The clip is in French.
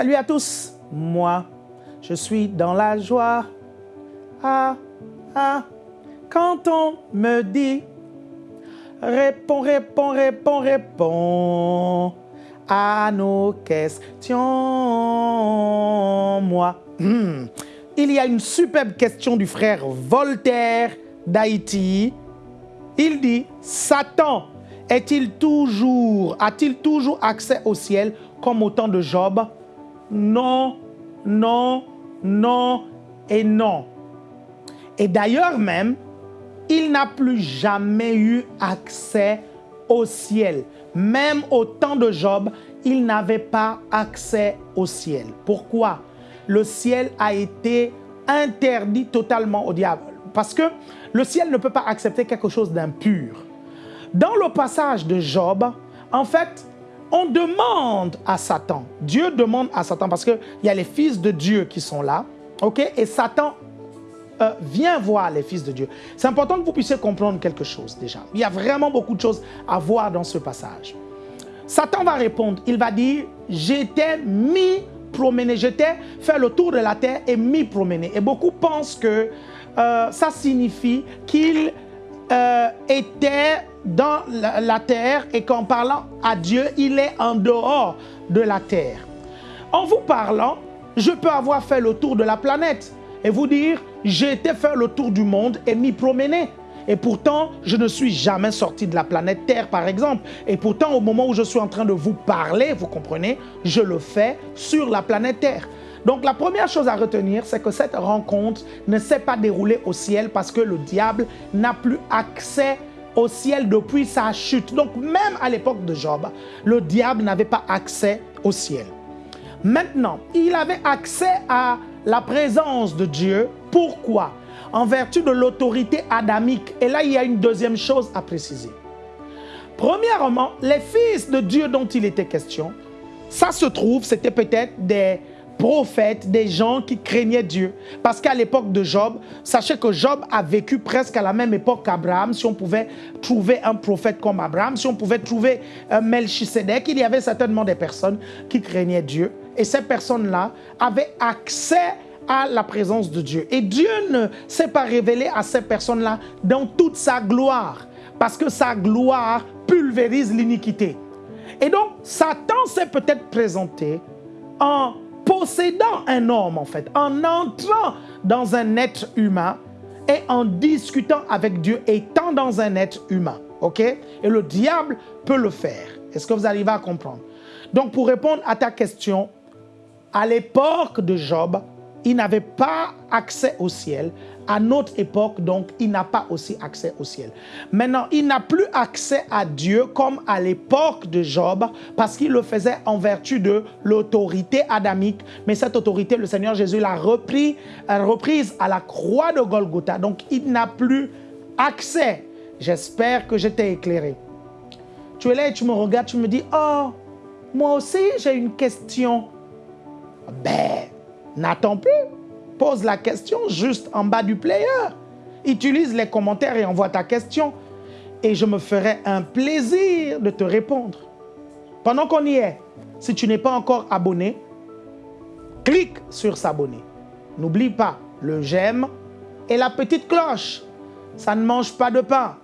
Salut à tous, moi, je suis dans la joie. Ah, ah, quand on me dit, réponds, réponds, réponds, réponds à nos questions, moi. Hmm. Il y a une superbe question du frère Voltaire d'Haïti. Il dit, Satan est-il toujours, a-t-il toujours accès au ciel comme au temps de Job? Non, non, non et non. Et d'ailleurs même, il n'a plus jamais eu accès au ciel. Même au temps de Job, il n'avait pas accès au ciel. Pourquoi? Le ciel a été interdit totalement au diable. Parce que le ciel ne peut pas accepter quelque chose d'impur. Dans le passage de Job, en fait, on demande à Satan, Dieu demande à Satan, parce qu'il y a les fils de Dieu qui sont là, ok, et Satan euh, vient voir les fils de Dieu. C'est important que vous puissiez comprendre quelque chose déjà. Il y a vraiment beaucoup de choses à voir dans ce passage. Satan va répondre, il va dire, j'étais mis promener, j'étais faire le tour de la terre et mis promener. Et beaucoup pensent que euh, ça signifie qu'il euh, était dans la, terre et qu'en parlant à Dieu, il est en dehors de la terre. En vous parlant, je peux avoir fait le tour de la planète et vous dire, j'ai été faire le tour du monde et m'y promener. Et pourtant, je ne suis jamais sorti de la planète Terre, par exemple. Et pourtant, au moment où je suis en train de vous parler, vous comprenez, je le fais sur la planète Terre. Donc la première chose à retenir, c'est que cette rencontre ne s'est pas déroulée au ciel parce que le diable n'a plus accès au ciel depuis sa chute. Donc même à l'époque de Job, le diable n'avait pas accès au ciel. Maintenant, il avait accès à la présence de Dieu. Pourquoi? En vertu de l'autorité adamique. Et là, il y a une deuxième chose à préciser. Premièrement, les fils de Dieu dont il était question, ça se trouve, c'était peut-être des prophètes, des gens qui craignaient Dieu. Parce qu'à l'époque de Job, sachez que Job a vécu presque à la même époque qu'Abraham. Si on pouvait trouver un prophète comme Abraham, si on pouvait trouver un Melchisedec, il y avait certainement des personnes qui craignaient Dieu. Et ces personnes-là avaient accès à la présence de Dieu. Et Dieu ne s'est pas révélé à ces personnes-là dans toute sa gloire. Parce que sa gloire pulvérise l'iniquité. Et donc, Satan s'est peut-être présenté en possédant un homme, en fait, en entrant dans un être humain et en discutant avec Dieu, étant dans un être humain. OK? Et le diable peut le faire. Est-ce que vous arrivez à comprendre? Donc, pour répondre à ta question, à l'époque de Job, il n'avait pas accès au ciel. À notre époque, donc, il n'a pas aussi accès au ciel. Maintenant, il n'a plus accès à Dieu comme à l'époque de Job, parce qu'il le faisait en vertu de l'autorité adamique. Mais cette autorité, le Seigneur Jésus l'a repris, reprise à la croix de Golgotha. Donc, il n'a plus accès. J'espère que je t'ai éclairé. Tu es là et tu me regardes, tu me dis, oh, moi aussi j'ai une question. Ben, n'attends plus. Pose la question juste en bas du player. Utilise les commentaires et envoie ta question. Et je me ferai un plaisir de te répondre. Pendant qu'on y est, si tu n'es pas encore abonné, clique sur s'abonner. N'oublie pas le j'aime et la petite cloche. Ça ne mange pas de pain.